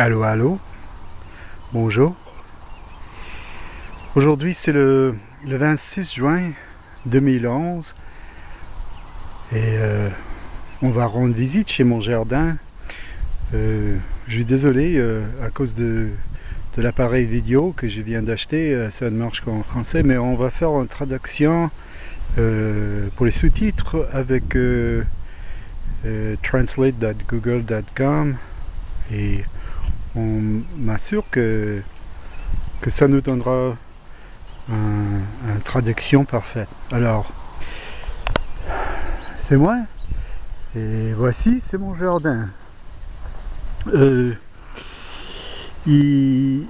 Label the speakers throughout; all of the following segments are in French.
Speaker 1: Allô, allô. Bonjour. Aujourd'hui, c'est le, 26 juin 2011. Et euh, on va rendre visite chez mon jardin. Euh, je suis désolé euh, à cause de, de l'appareil vidéo que je viens d'acheter. ça ne marche qu'en français, mais on va faire une traduction pour les sous-titres avec translate.google.com et on m'assure que, que ça nous donnera une traduction parfaite. Alors, c'est moi, et voici, c'est mon jardin. Euh, il,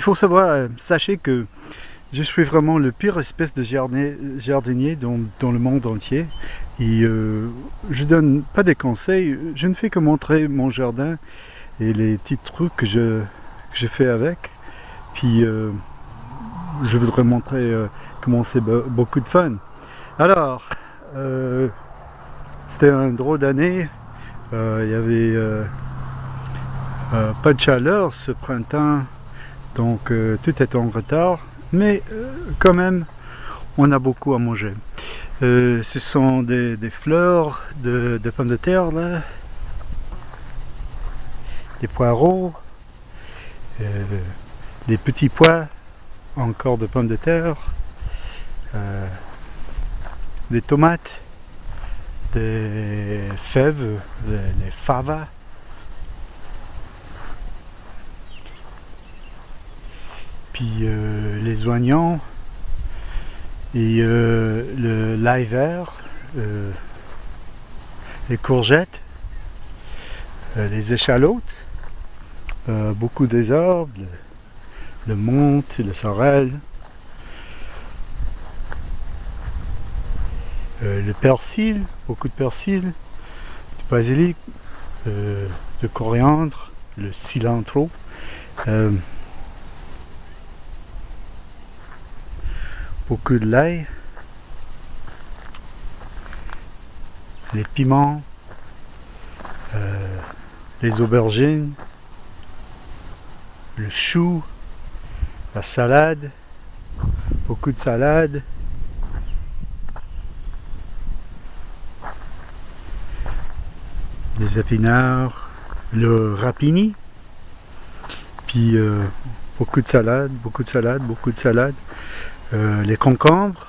Speaker 1: faut savoir, sachez que je suis vraiment le pire espèce de jardinier dans, le monde entier. Et euh, je donne pas des conseils, je ne fais que montrer mon jardin les petits trucs que je, fais avec. Puis euh, je voudrais montrer euh, comment c'est beaucoup de fun. Alors, euh, c'était un drôle d'année. Il y avait pas de chaleur ce printemps, donc tout est en retard. Mais quand même, on a beaucoup à manger. ce sont des, fleurs de, de pommes de terre là, des poireaux, euh, des petits pois, encore de pommes de terre, euh, des tomates, des fèves, des, favas, puis euh, les oignons et le l'ail vert, les courgettes, les échalotes, euh, beaucoup des arbres, le, menthe, le sorel, euh, le persil, beaucoup de persil, du basilic, euh, le coriandre, le cilantro, beaucoup de l'ail, les piments, les aubergines, le chou, la salade, beaucoup de salade, les épinards, le rapini, puis euh, beaucoup de salade, beaucoup de salade, beaucoup de salade, euh, les concombres,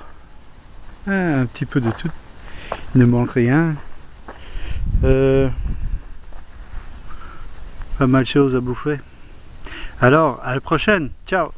Speaker 1: hein, un petit peu de tout, il ne manque rien. Euh, pas mal de choses à bouffer. Alors, à la prochaine. Ciao